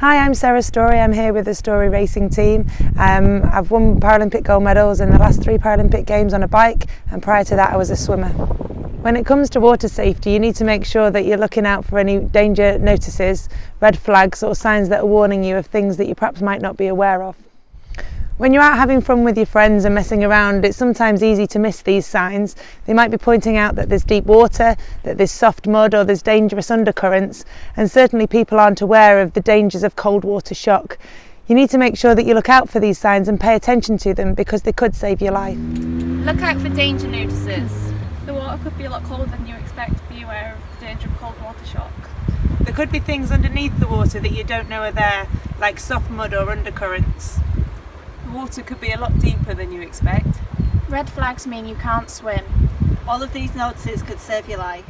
Hi, I'm Sarah Story. I'm here with the Story Racing team. Um, I've won Paralympic gold medals in the last three Paralympic Games on a bike, and prior to that, I was a swimmer. When it comes to water safety, you need to make sure that you're looking out for any danger notices, red flags, or signs that are warning you of things that you perhaps might not be aware of. When you're out having fun with your friends and messing around, it's sometimes easy to miss these signs. They might be pointing out that there's deep water, that there's soft mud or there's dangerous undercurrents, and certainly people aren't aware of the dangers of cold water shock. You need to make sure that you look out for these signs and pay attention to them because they could save your life. Look out for danger notices. The water could be a lot colder than you expect. Be aware of the danger of cold water shock. There could be things underneath the water that you don't know are there, like soft mud or undercurrents. The water could be a lot deeper than you expect. Red flags mean you can't swim. All of these notices could save your life.